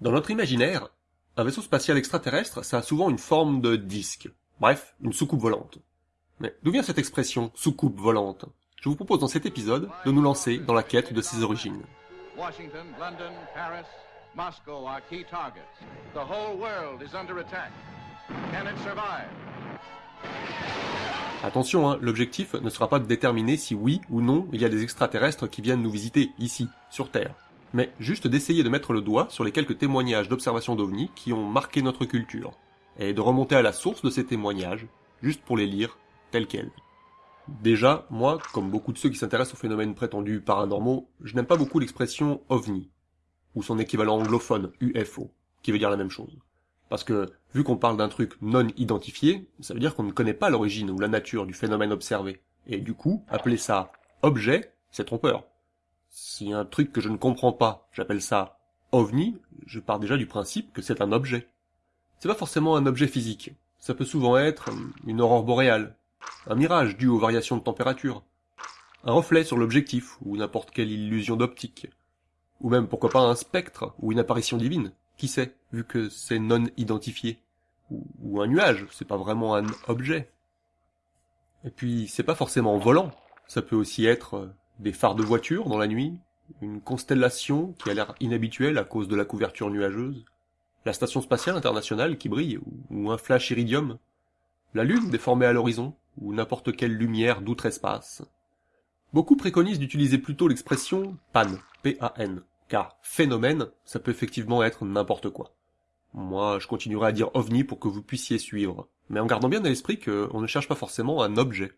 Dans notre imaginaire, un vaisseau spatial extraterrestre, ça a souvent une forme de disque. Bref, une soucoupe volante. Mais d'où vient cette expression soucoupe volante Je vous propose dans cet épisode de nous lancer dans la quête de ses origines. Washington, London, Paris, Moscow are key targets. The whole world is under attack. Can it survive? Attention, hein, l'objectif ne sera pas de déterminer si oui ou non il y a des extraterrestres qui viennent nous visiter ici, sur Terre, mais juste d'essayer de mettre le doigt sur les quelques témoignages d'observation d'OVNI qui ont marqué notre culture, et de remonter à la source de ces témoignages, juste pour les lire tels quels. Déjà, moi, comme beaucoup de ceux qui s'intéressent aux phénomènes prétendus paranormaux, je n'aime pas beaucoup l'expression OVNI, ou son équivalent anglophone UFO, qui veut dire la même chose. Parce que, vu qu'on parle d'un truc non identifié, ça veut dire qu'on ne connaît pas l'origine ou la nature du phénomène observé. Et du coup, appeler ça objet, c'est trompeur. Si un truc que je ne comprends pas, j'appelle ça ovni, je pars déjà du principe que c'est un objet. C'est pas forcément un objet physique. Ça peut souvent être une aurore boréale, un mirage dû aux variations de température, un reflet sur l'objectif ou n'importe quelle illusion d'optique, ou même pourquoi pas un spectre ou une apparition divine. Qui sait, vu que c'est non identifié. Ou, un nuage, c'est pas vraiment un objet. Et puis, c'est pas forcément volant. Ça peut aussi être euh, des phares de voiture dans la nuit, une constellation qui a l'air inhabituelle à cause de la couverture nuageuse, la station spatiale internationale qui brille, ou un flash iridium, la lune déformée à l'horizon, ou n'importe quelle lumière d'outre-espace. Beaucoup préconisent d'utiliser plutôt l'expression PAN, P-A-N, car phénomène, ça peut effectivement être n'importe quoi. Moi, je continuerai à dire ovni pour que vous puissiez suivre, mais en gardant bien à l'esprit qu'on ne cherche pas forcément un objet.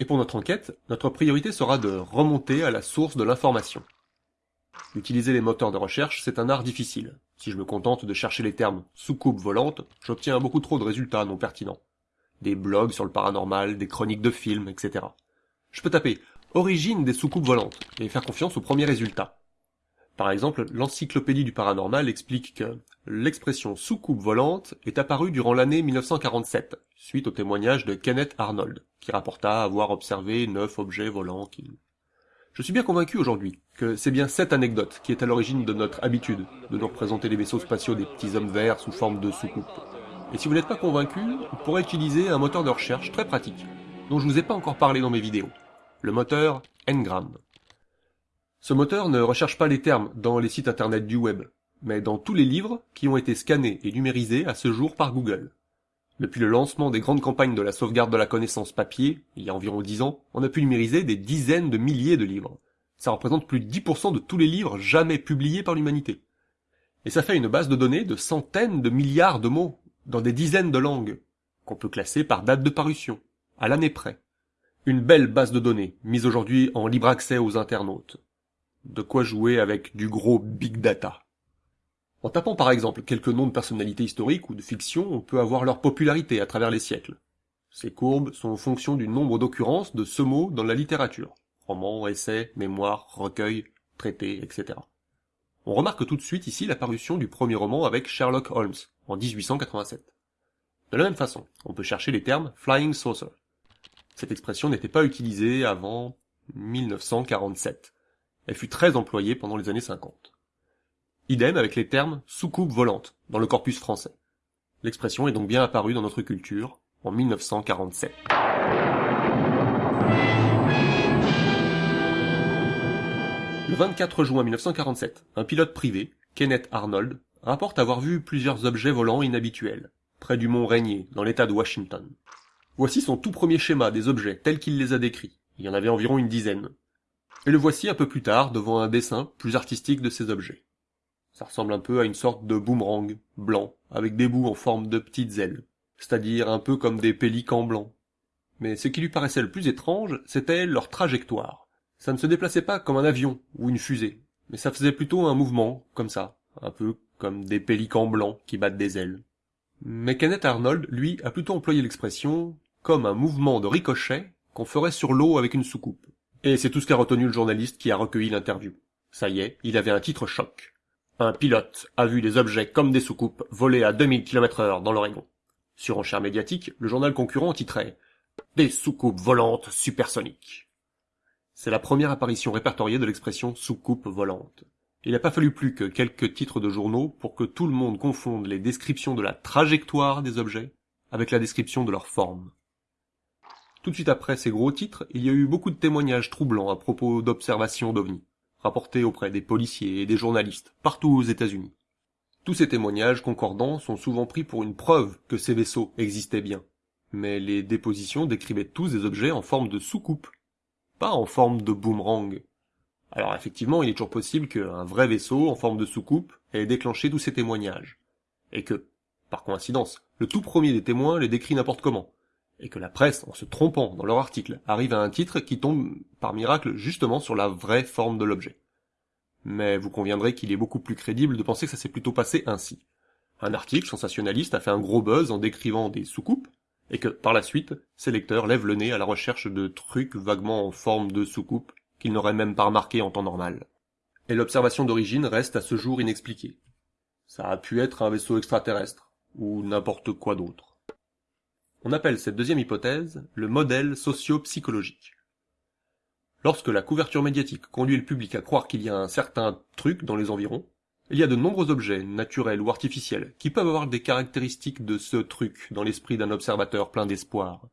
Et pour notre enquête, notre priorité sera de remonter à la source de l'information. Utiliser les moteurs de recherche, c'est un art difficile. Si je me contente de chercher les termes soucoupe volante, j'obtiens beaucoup trop de résultats non pertinents. Des blogs sur le paranormal, des chroniques de films, etc. Je peux taper origine des soucoupes volantes et faire confiance aux premiers résultats. Par exemple, l'encyclopédie du paranormal explique que l'expression soucoupe volante est apparue durant l'année 1947, suite au témoignage de Kenneth Arnold, qui rapporta avoir observé neuf objets volants qui... Je suis bien convaincu aujourd'hui que c'est bien cette anecdote qui est à l'origine de notre habitude de nous représenter les vaisseaux spatiaux des petits hommes verts sous forme de soucoupe. Et si vous n'êtes pas convaincu, vous pourrez utiliser un moteur de recherche très pratique, dont je vous ai pas encore parlé dans mes vidéos, le moteur Ngram. Ce moteur ne recherche pas les termes dans les sites internet du web, mais dans tous les livres qui ont été scannés et numérisés à ce jour par Google. Depuis le lancement des grandes campagnes de la sauvegarde de la connaissance papier, il y a environ 10 ans, on a pu numériser des dizaines de milliers de livres. Ça représente plus de 10% de tous les livres jamais publiés par l'humanité. Et ça fait une base de données de centaines de milliards de mots, dans des dizaines de langues, qu'on peut classer par date de parution, à l'année près. Une belle base de données, mise aujourd'hui en libre accès aux internautes. De quoi jouer avec du gros big data. En tapant par exemple quelques noms de personnalités historiques ou de fiction, on peut avoir leur popularité à travers les siècles. Ces courbes sont en fonction du nombre d'occurrences de ce mot dans la littérature. Romans, essais, mémoires, recueils, traités, etc. On remarque tout de suite ici l'apparition du premier roman avec Sherlock Holmes, en 1887. De la même façon, on peut chercher les termes flying saucer. Cette expression n'était pas utilisée avant 1947. Elle fut très employée pendant les années 50. Idem avec les termes soucoupe volante dans le corpus français. L'expression est donc bien apparue dans notre culture en 1947. Le 24 juin 1947, un pilote privé, Kenneth Arnold, rapporte avoir vu plusieurs objets volants inhabituels, près du mont Rainier, dans l'état de Washington. Voici son tout premier schéma des objets tels qu'il les a décrits. Il y en avait environ une dizaine. Et le voici un peu plus tard devant un dessin plus artistique de ces objets. Ça ressemble un peu à une sorte de boomerang blanc, avec des bouts en forme de petites ailes, c'est-à-dire un peu comme des pélicans blancs. Mais ce qui lui paraissait le plus étrange, c'était leur trajectoire. Ça ne se déplaçait pas comme un avion ou une fusée, mais ça faisait plutôt un mouvement, comme ça, un peu comme des pélicans blancs qui battent des ailes. Mais Kenneth Arnold, lui, a plutôt employé l'expression comme un mouvement de ricochet qu'on ferait sur l'eau avec une soucoupe. Et c'est tout ce qu'a retenu le journaliste qui a recueilli l'interview. Ça y est, il avait un titre choc. Un pilote a vu des objets comme des soucoupes voler à 2000 km heure dans l'Oregon. Sur enchère médiatique, le journal concurrent titrait Des soucoupes volantes supersoniques. C'est la première apparition répertoriée de l'expression soucoupe volante. Il n'a pas fallu plus que quelques titres de journaux pour que tout le monde confonde les descriptions de la trajectoire des objets avec la description de leur forme. Tout de suite après ces gros titres, il y a eu beaucoup de témoignages troublants à propos d'observations d'OVNI, rapportés auprès des policiers et des journalistes, partout aux États-Unis. Tous ces témoignages concordants sont souvent pris pour une preuve que ces vaisseaux existaient bien. Mais les dépositions décrivaient tous des objets en forme de soucoupe, pas en forme de boomerang. Alors effectivement, il est toujours possible qu'un vrai vaisseau en forme de soucoupe ait déclenché tous ces témoignages. Et que, par coïncidence, le tout premier des témoins les décrit n'importe comment, et que la presse, en se trompant dans leur article, arrive à un titre qui tombe par miracle justement sur la vraie forme de l'objet. Mais vous conviendrez qu'il est beaucoup plus crédible de penser que ça s'est plutôt passé ainsi. Un article sensationnaliste a fait un gros buzz en décrivant des soucoupes, et que, par la suite, ses lecteurs lèvent le nez à la recherche de trucs vaguement en forme de soucoupe qu'ils n'auraient même pas remarqué en temps normal. Et l'observation d'origine reste à ce jour inexpliquée. Ça a pu être un vaisseau extraterrestre, ou n'importe quoi d'autre. On appelle cette deuxième hypothèse le modèle socio-psychologique. Lorsque la couverture médiatique conduit le public à croire qu'il y a un certain truc dans les environs, il y a de nombreux objets, naturels ou artificiels, qui peuvent avoir des caractéristiques de ce truc dans l'esprit d'un observateur plein d'espoir.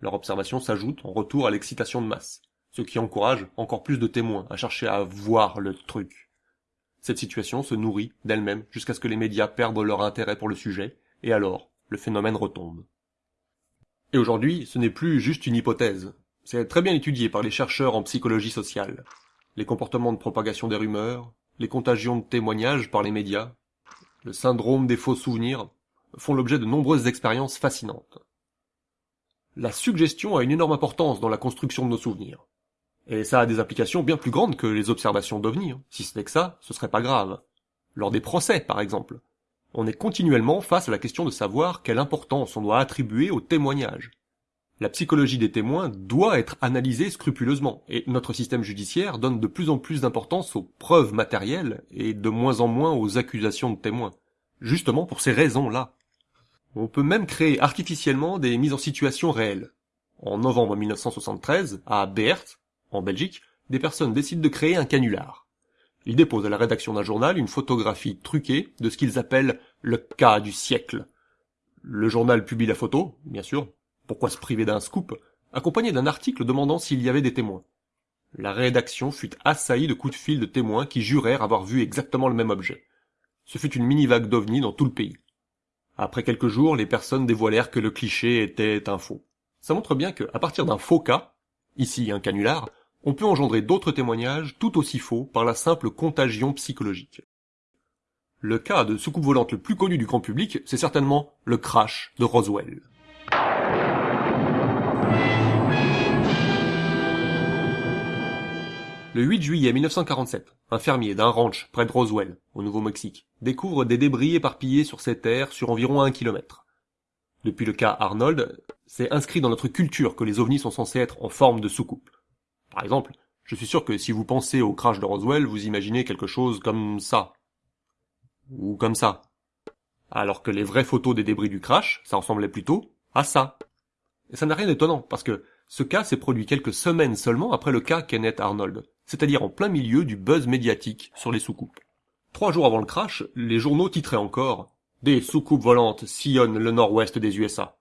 Leur observation s'ajoute en retour à l'excitation de masse, ce qui encourage encore plus de témoins à chercher à voir le truc. Cette situation se nourrit d'elle-même jusqu'à ce que les médias perdent leur intérêt pour le sujet, et alors le phénomène retombe. Et aujourd'hui, ce n'est plus juste une hypothèse. C'est très bien étudié par les chercheurs en psychologie sociale. Les comportements de propagation des rumeurs, les contagions de témoignages par les médias, le syndrome des faux souvenirs, font l'objet de nombreuses expériences fascinantes. La suggestion a une énorme importance dans la construction de nos souvenirs. Et ça a des applications bien plus grandes que les observations d'OVNI. Si ce n'est que ça, ce serait pas grave. Lors des procès, par exemple on est continuellement face à la question de savoir quelle importance on doit attribuer aux témoignages. La psychologie des témoins doit être analysée scrupuleusement, et notre système judiciaire donne de plus en plus d'importance aux preuves matérielles et de moins en moins aux accusations de témoins. Justement pour ces raisons-là. On peut même créer artificiellement des mises en situation réelles. En novembre 1973, à Beert, en Belgique, des personnes décident de créer un canular. Ils déposent à la rédaction d'un journal une photographie truquée de ce qu'ils appellent le cas du siècle. Le journal publie la photo, bien sûr, pourquoi se priver d'un scoop, accompagné d'un article demandant s'il y avait des témoins? La rédaction fut assaillie de coups de fil de témoins qui jurèrent avoir vu exactement le même objet. Ce fut une mini-vague d'ovnis dans tout le pays. Après quelques jours, les personnes dévoilèrent que le cliché était un faux. Ça montre bien que, à partir d'un faux cas, ici un canular, on peut engendrer d'autres témoignages tout aussi faux par la simple contagion psychologique. Le cas de soucoupe volante le plus connu du grand public, c'est certainement le crash de Roswell. Le 8 juillet 1947, un fermier d'un ranch près de Roswell, au Nouveau-Mexique, découvre des débris éparpillés sur ses terres sur environ un kilomètre. Depuis le cas Arnold, c'est inscrit dans notre culture que les ovnis sont censés être en forme de soucoupe. Par exemple, je suis sûr que si vous pensez au crash de Roswell, vous imaginez quelque chose comme ça. Ou comme ça. Alors que les vraies photos des débris du crash, ça ressemblait plutôt à ça. Et ça n'a rien d'étonnant, parce que ce cas s'est produit quelques semaines seulement après le cas Kenneth Arnold, c'est-à-dire en plein milieu du buzz médiatique sur les soucoupes. Trois jours avant le crash, les journaux titraient encore Des soucoupes volantes sillonnent le nord-ouest des USA.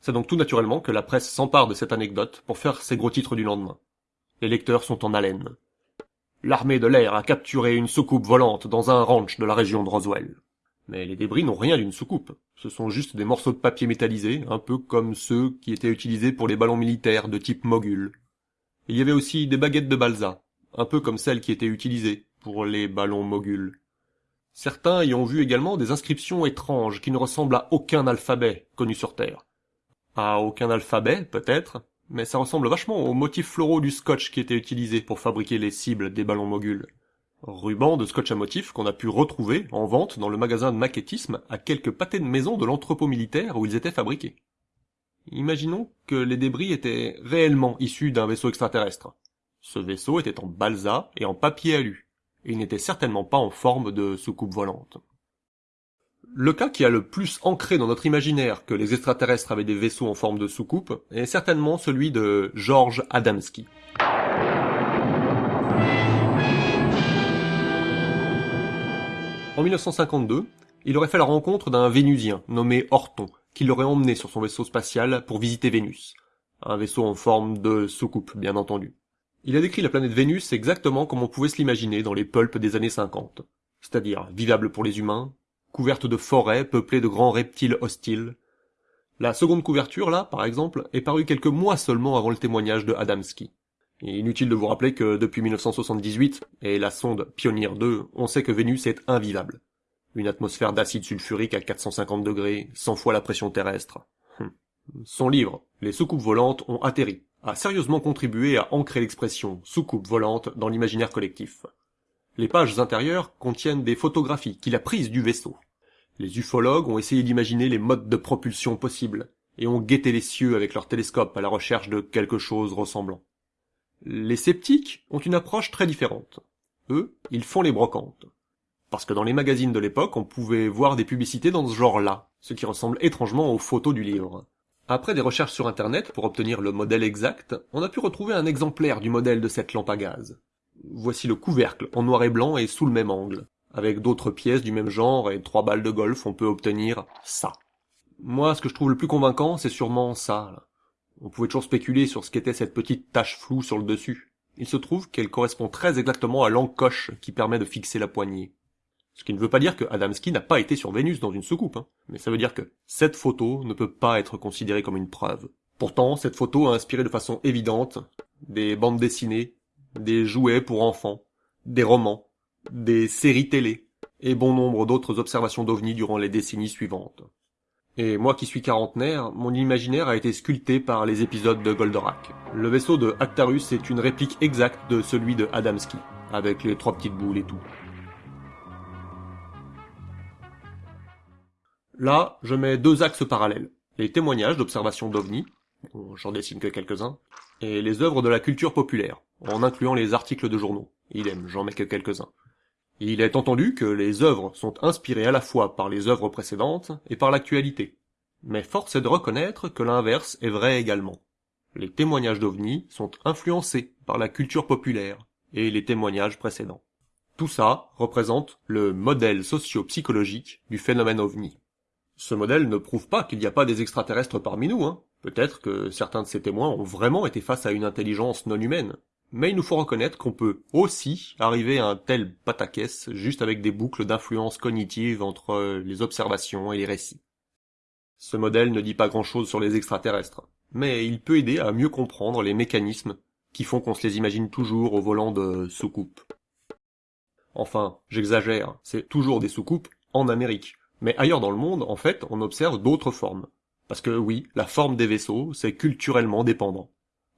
C'est donc tout naturellement que la presse s'empare de cette anecdote pour faire ses gros titres du lendemain. Les lecteurs sont en haleine. L'armée de l'air a capturé une soucoupe volante dans un ranch de la région de Roswell. Mais les débris n'ont rien d'une soucoupe. Ce sont juste des morceaux de papier métallisés, un peu comme ceux qui étaient utilisés pour les ballons militaires de type mogul. Il y avait aussi des baguettes de balsa, un peu comme celles qui étaient utilisées pour les ballons mogul. Certains y ont vu également des inscriptions étranges qui ne ressemblent à aucun alphabet connu sur Terre. À aucun alphabet, peut-être, mais ça ressemble vachement aux motifs floraux du scotch qui était utilisé pour fabriquer les cibles des ballons moguls. Ruban de scotch à motifs qu'on a pu retrouver en vente dans le magasin de maquettisme à quelques pâtés de maison de l'entrepôt militaire où ils étaient fabriqués. Imaginons que les débris étaient réellement issus d'un vaisseau extraterrestre. Ce vaisseau était en balsa et en papier alu, et il n'était certainement pas en forme de soucoupe volante. Le cas qui a le plus ancré dans notre imaginaire que les extraterrestres avaient des vaisseaux en forme de soucoupe est certainement celui de George Adamski. En 1952, il aurait fait la rencontre d'un Vénusien nommé Orton, qui l'aurait emmené sur son vaisseau spatial pour visiter Vénus. Un vaisseau en forme de soucoupe, bien entendu. Il a décrit la planète Vénus exactement comme on pouvait se l'imaginer dans les pulps des années 50. C'est-à-dire vivable pour les humains, couverte de forêts peuplées de grands reptiles hostiles. La seconde couverture, là, par exemple, est parue quelques mois seulement avant le témoignage de Adamski. Inutile de vous rappeler que depuis 1978 et la sonde Pioneer 2, on sait que Vénus est invivable. Une atmosphère d'acide sulfurique à 450 degrés, 100 fois la pression terrestre. Hum. Son livre, Les soucoupes volantes ont atterri, a sérieusement contribué à ancrer l'expression soucoupe volante dans l'imaginaire collectif. Les pages intérieures contiennent des photographies qu'il a prises du vaisseau. Les ufologues ont essayé d'imaginer les modes de propulsion possibles, et ont guetté les cieux avec leurs télescopes à la recherche de quelque chose ressemblant. Les sceptiques ont une approche très différente. Eux, ils font les brocantes. Parce que dans les magazines de l'époque, on pouvait voir des publicités dans ce genre-là, ce qui ressemble étrangement aux photos du livre. Après des recherches sur internet pour obtenir le modèle exact, on a pu retrouver un exemplaire du modèle de cette lampe à gaz. Voici le couvercle, en noir et blanc et sous le même angle. Avec d'autres pièces du même genre et trois balles de golf, on peut obtenir ça. Moi, ce que je trouve le plus convaincant, c'est sûrement ça. On pouvait toujours spéculer sur ce qu'était cette petite tache floue sur le dessus. Il se trouve qu'elle correspond très exactement à l'encoche qui permet de fixer la poignée. Ce qui ne veut pas dire que Adamski n'a pas été sur Vénus dans une soucoupe, hein. mais ça veut dire que cette photo ne peut pas être considérée comme une preuve. Pourtant, cette photo a inspiré de façon évidente des bandes dessinées, des jouets pour enfants, des romans, des séries télé, et bon nombre d'autres observations d'OVNI durant les décennies suivantes. Et moi qui suis quarantenaire, mon imaginaire a été sculpté par les épisodes de Goldorak. Le vaisseau de Actarus est une réplique exacte de celui de Adamski, avec les trois petites boules et tout. Là, je mets deux axes parallèles. Les témoignages d'observation d'OVNI, j'en dessine que quelques-uns, et les œuvres de la culture populaire, en incluant les articles de journaux. Idem, j'en mets que quelques-uns. Il est entendu que les œuvres sont inspirées à la fois par les œuvres précédentes et par l'actualité. Mais force est de reconnaître que l'inverse est vrai également. Les témoignages d'OVNI sont influencés par la culture populaire et les témoignages précédents. Tout ça représente le modèle socio-psychologique du phénomène OVNI. Ce modèle ne prouve pas qu'il n'y a pas des extraterrestres parmi nous, hein. Peut-être que certains de ces témoins ont vraiment été face à une intelligence non humaine, mais il nous faut reconnaître qu'on peut aussi arriver à un tel pataquès juste avec des boucles d'influence cognitive entre les observations et les récits. Ce modèle ne dit pas grand-chose sur les extraterrestres, mais il peut aider à mieux comprendre les mécanismes qui font qu'on se les imagine toujours au volant de soucoupes. Enfin, j'exagère, c'est toujours des soucoupes en Amérique. Mais ailleurs dans le monde, en fait, on observe d'autres formes. Parce que oui, la forme des vaisseaux, c'est culturellement dépendant.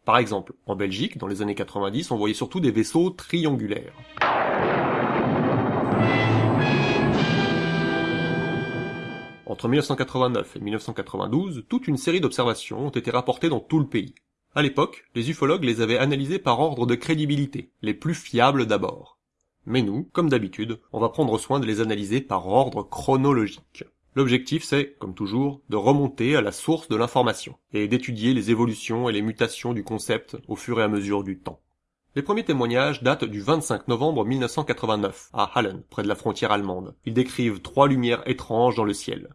Par exemple, en Belgique, dans les années 90, on voyait surtout des vaisseaux triangulaires. Entre 1989 et 1992, toute une série d'observations ont été rapportées dans tout le pays. À l'époque, les ufologues les avaient analysées par ordre de crédibilité, les plus fiables d'abord. Mais nous, comme d'habitude, on va prendre soin de les analyser par ordre chronologique. L'objectif c'est, comme toujours, de remonter à la source de l'information, et d'étudier les évolutions et les mutations du concept au fur et à mesure du temps. Les premiers témoignages datent du 25 novembre 1989, à Hallen, près de la frontière allemande. Ils décrivent trois lumières étranges dans le ciel.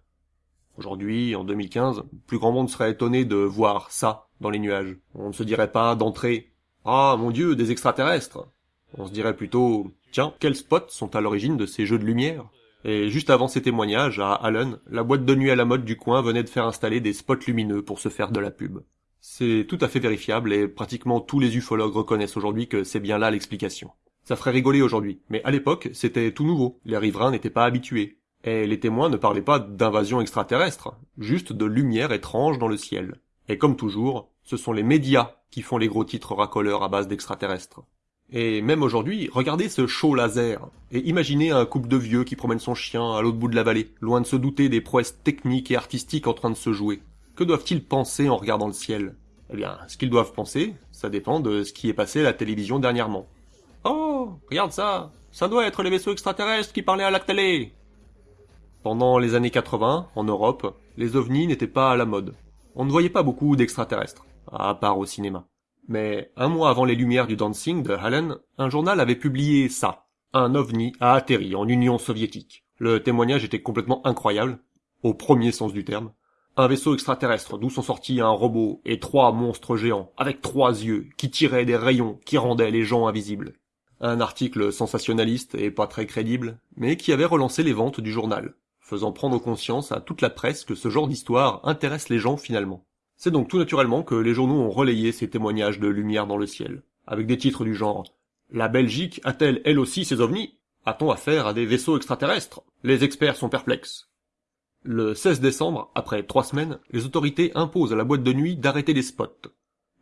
Aujourd'hui, en 2015, plus grand monde serait étonné de voir ça dans les nuages. On ne se dirait pas d'entrée « Ah, mon dieu, des extraterrestres !» On se dirait plutôt « Tiens, quels spots sont à l'origine de ces jeux de lumière ?» Et juste avant ces témoignages, à Allen, la boîte de nuit à la mode du coin venait de faire installer des spots lumineux pour se faire de la pub. C'est tout à fait vérifiable et pratiquement tous les ufologues reconnaissent aujourd'hui que c'est bien là l'explication. Ça ferait rigoler aujourd'hui, mais à l'époque, c'était tout nouveau, les riverains n'étaient pas habitués. Et les témoins ne parlaient pas d'invasion extraterrestre, juste de lumière étrange dans le ciel. Et comme toujours, ce sont les médias qui font les gros titres racoleurs à base d'extraterrestres. Et même aujourd'hui, regardez ce show laser, et imaginez un couple de vieux qui promène son chien à l'autre bout de la vallée, loin de se douter des prouesses techniques et artistiques en train de se jouer. Que doivent-ils penser en regardant le ciel? Eh bien, ce qu'ils doivent penser, ça dépend de ce qui est passé à la télévision dernièrement. Oh, regarde ça Ça doit être les vaisseaux extraterrestres qui parlaient à la télé Pendant les années 80, en Europe, les ovnis n'étaient pas à la mode. On ne voyait pas beaucoup d'extraterrestres, à part au cinéma. Mais un mois avant les lumières du dancing de Hallen, un journal avait publié ça. Un ovni a atterri en Union soviétique. Le témoignage était complètement incroyable, au premier sens du terme. Un vaisseau extraterrestre d'où sont sortis un robot et trois monstres géants, avec trois yeux, qui tiraient des rayons qui rendaient les gens invisibles. Un article sensationnaliste et pas très crédible, mais qui avait relancé les ventes du journal, faisant prendre conscience à toute la presse que ce genre d'histoire intéresse les gens finalement. C'est donc tout naturellement que les journaux ont relayé ces témoignages de lumière dans le ciel, avec des titres du genre La Belgique a-t-elle elle aussi ses ovnis? A-t-on affaire à des vaisseaux extraterrestres? Les experts sont perplexes. Le 16 décembre, après trois semaines, les autorités imposent à la boîte de nuit d'arrêter les spots.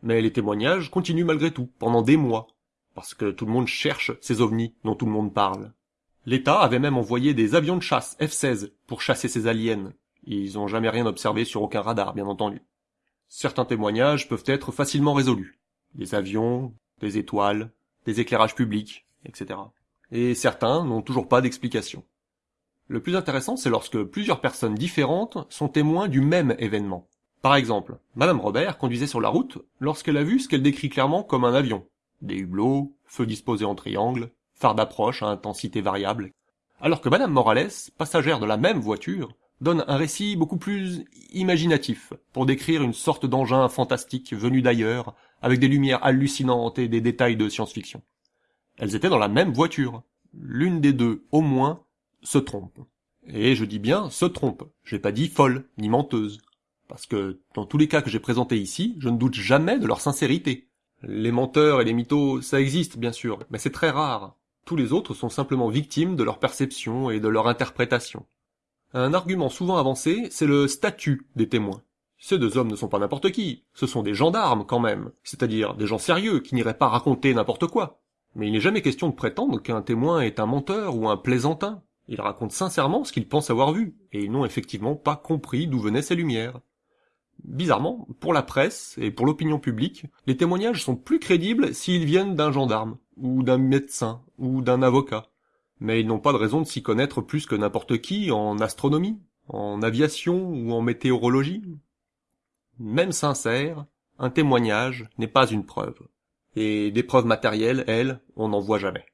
Mais les témoignages continuent malgré tout, pendant des mois, parce que tout le monde cherche ces ovnis dont tout le monde parle. L'État avait même envoyé des avions de chasse F-16 pour chasser ces aliens. Ils n'ont jamais rien observé sur aucun radar, bien entendu. Certains témoignages peuvent être facilement résolus. Des avions, des étoiles, des éclairages publics, etc. Et certains n'ont toujours pas d'explication. Le plus intéressant, c'est lorsque plusieurs personnes différentes sont témoins du même événement. Par exemple, Madame Robert conduisait sur la route lorsqu'elle a vu ce qu'elle décrit clairement comme un avion. Des hublots, feux disposés en triangle, phares d'approche à intensité variable. Alors que Madame Morales, passagère de la même voiture, donne un récit beaucoup plus imaginatif pour décrire une sorte d'engin fantastique venu d'ailleurs, avec des lumières hallucinantes et des détails de science-fiction. Elles étaient dans la même voiture. L'une des deux, au moins, se trompe. Et je dis bien se trompe. J'ai pas dit folle, ni menteuse. Parce que, dans tous les cas que j'ai présentés ici, je ne doute jamais de leur sincérité. Les menteurs et les mythos, ça existe, bien sûr, mais c'est très rare. Tous les autres sont simplement victimes de leur perception et de leur interprétation. Un argument souvent avancé, c'est le statut des témoins. Ces deux hommes ne sont pas n'importe qui, ce sont des gendarmes quand même, c'est-à-dire des gens sérieux qui n'iraient pas raconter n'importe quoi. Mais il n'est jamais question de prétendre qu'un témoin est un menteur ou un plaisantin. Ils racontent sincèrement ce qu'ils pensent avoir vu, et ils n'ont effectivement pas compris d'où venaient ces lumières. Bizarrement, pour la presse et pour l'opinion publique, les témoignages sont plus crédibles s'ils viennent d'un gendarme, ou d'un médecin, ou d'un avocat mais ils n'ont pas de raison de s'y connaître plus que n'importe qui en astronomie, en aviation ou en météorologie. Même sincère, un témoignage n'est pas une preuve. Et des preuves matérielles, elles, on n'en voit jamais.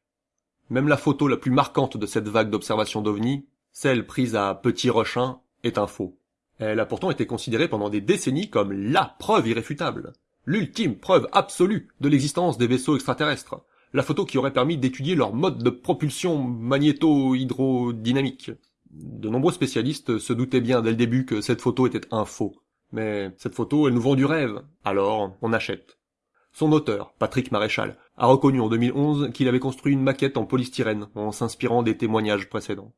Même la photo la plus marquante de cette vague d'observation d'OVNI, celle prise à Petit Rochin, est un faux. Elle a pourtant été considérée pendant des décennies comme LA preuve irréfutable, l'ultime preuve absolue de l'existence des vaisseaux extraterrestres, la photo qui aurait permis d'étudier leur mode de propulsion magnéto-hydrodynamique. De nombreux spécialistes se doutaient bien dès le début que cette photo était un faux. Mais cette photo, elle nous vend du rêve. Alors, on achète. Son auteur, Patrick Maréchal, a reconnu en 2011 qu'il avait construit une maquette en polystyrène en s'inspirant des témoignages précédents.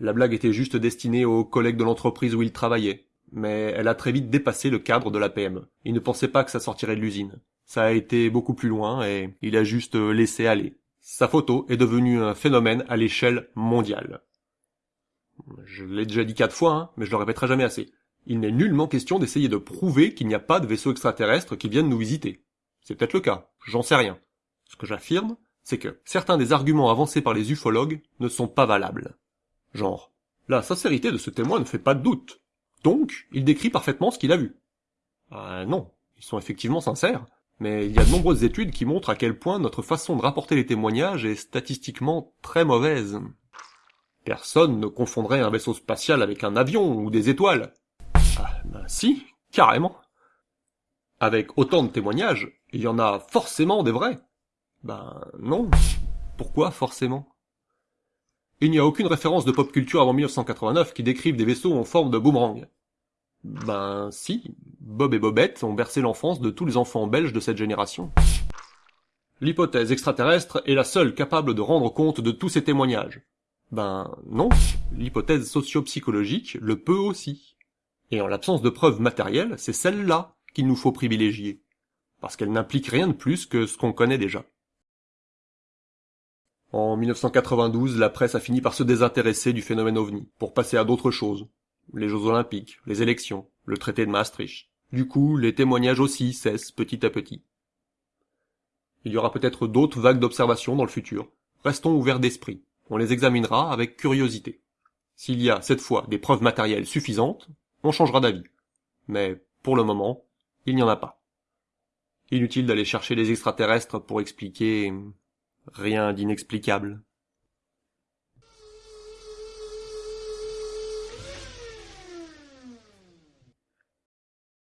La blague était juste destinée aux collègues de l'entreprise où il travaillait, mais elle a très vite dépassé le cadre de la PME. Il ne pensait pas que ça sortirait de l'usine. Ça a été beaucoup plus loin et il a juste laissé aller. Sa photo est devenue un phénomène à l'échelle mondiale. Je l'ai déjà dit quatre fois, hein, mais je le répéterai jamais assez. Il n'est nullement question d'essayer de prouver qu'il n'y a pas de vaisseaux extraterrestres qui viennent nous visiter. C'est peut-être le cas, j'en sais rien. Ce que j'affirme, c'est que certains des arguments avancés par les ufologues ne sont pas valables. Genre, la sincérité de ce témoin ne fait pas de doute. Donc, il décrit parfaitement ce qu'il a vu. Ah non, ils sont effectivement sincères, mais il y a de nombreuses études qui montrent à quel point notre façon de rapporter les témoignages est statistiquement très mauvaise. Personne ne confondrait un vaisseau spatial avec un avion ou des étoiles. Ah, ben si, carrément. Avec autant de témoignages, il y en a forcément des vrais. Ben non. Pourquoi forcément? Il n'y a aucune référence de pop culture avant 1989 qui décrive des vaisseaux en forme de boomerang. Ben si, Bob et Bobette ont bercé l'enfance de tous les enfants belges de cette génération. L'hypothèse extraterrestre est la seule capable de rendre compte de tous ces témoignages. Ben non, l'hypothèse socio-psychologique le peut aussi. Et en l'absence de preuves matérielles, c'est celle-là qu'il nous faut privilégier, parce qu'elle n'implique rien de plus que ce qu'on connaît déjà. En 1992, la presse a fini par se désintéresser du phénomène ovni, pour passer à d'autres choses, les Jeux Olympiques, les élections, le traité de Maastricht. Du coup, les témoignages aussi cessent petit à petit. Il y aura peut-être d'autres vagues d'observation dans le futur. Restons ouverts d'esprit. On les examinera avec curiosité. S'il y a cette fois des preuves matérielles suffisantes, on changera d'avis. Mais pour le moment, il n'y en a pas. Inutile d'aller chercher les extraterrestres pour expliquer rien d'inexplicable.